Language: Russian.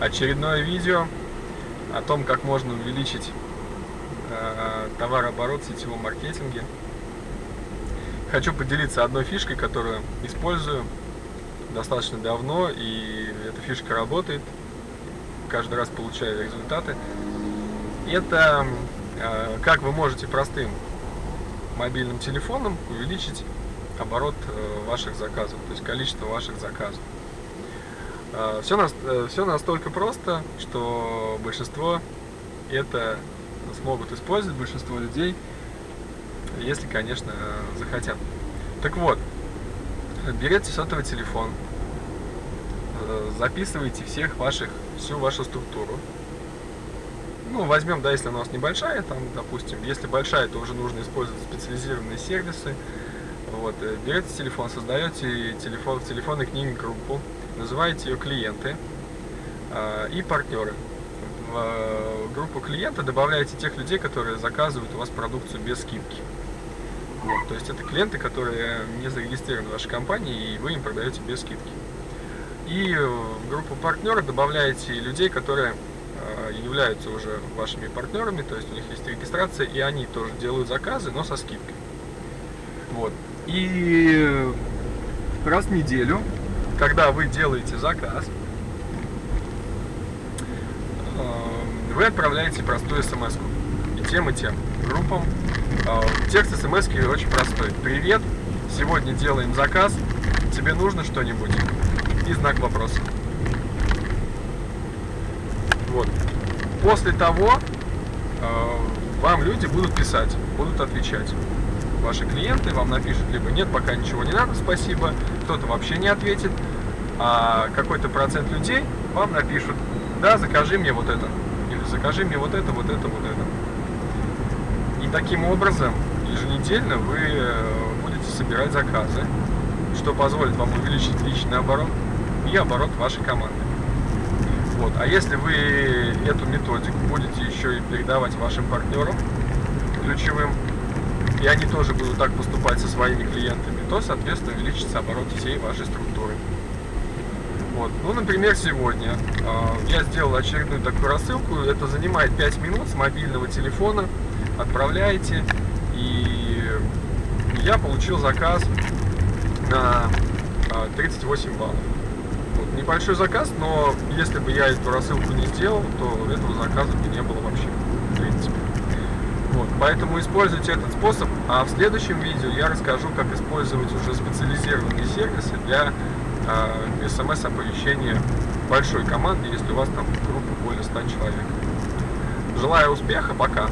очередное видео о том, как можно увеличить э, товарооборот в сетевом маркетинге. Хочу поделиться одной фишкой, которую использую достаточно давно, и эта фишка работает. Каждый раз получаю результаты. Это э, как вы можете простым мобильным телефоном увеличить оборот э, ваших заказов, то есть количество ваших заказов. Все, э, все настолько просто, что большинство это смогут использовать, большинство людей, если, конечно, захотят. Так вот, берете сотовый телефон, э, записывайте всех ваших, всю вашу структуру. Ну, возьмем, да, если она у нас небольшая, там, допустим, если большая, то уже нужно использовать специализированные сервисы. Вот, э, берете телефон, создаете телефон, в телефонной книге группу, называете ее клиенты э, и партнеры. В э, группу клиента добавляете тех людей, которые заказывают у вас продукцию без скидки. Вот, то есть это клиенты, которые не зарегистрированы в вашей компании, и вы им продаете без скидки. И в группу партнеров добавляете людей, которые э, являются уже вашими партнерами, то есть у них есть регистрация, и они тоже делают заказы, но со скидкой. Вот. И раз в неделю когда вы делаете заказ, э, вы отправляете простую смс -ку. и тем, и тем группам. Э, текст смс очень простой. Привет, сегодня делаем заказ, тебе нужно что-нибудь? И знак вопроса. Вот. После того э, вам люди будут писать, будут отвечать ваши клиенты вам напишут либо нет, пока ничего не надо, спасибо, кто-то вообще не ответит, а какой-то процент людей вам напишут, да, закажи мне вот это, или закажи мне вот это, вот это, вот это. И таким образом еженедельно вы э, будете собирать заказы, что позволит вам увеличить личный оборот и оборот вашей команды. Вот. А если вы эту методику будете еще и передавать вашим партнерам ключевым, и они тоже будут так поступать со своими клиентами, то, соответственно, увеличится оборот всей вашей структуры. Вот. Ну, например, сегодня э, я сделал очередную такую рассылку. Это занимает 5 минут с мобильного телефона. Отправляете. И я получил заказ на э, 38 баллов. Вот. Небольшой заказ, но если бы я эту рассылку не сделал, то этого заказа бы не было вообще, в принципе. Вот, поэтому используйте этот способ, а в следующем видео я расскажу, как использовать уже специализированные сервисы для э, смс-оповещения большой команды, если у вас там группа более 100 человек. Желаю успеха, пока!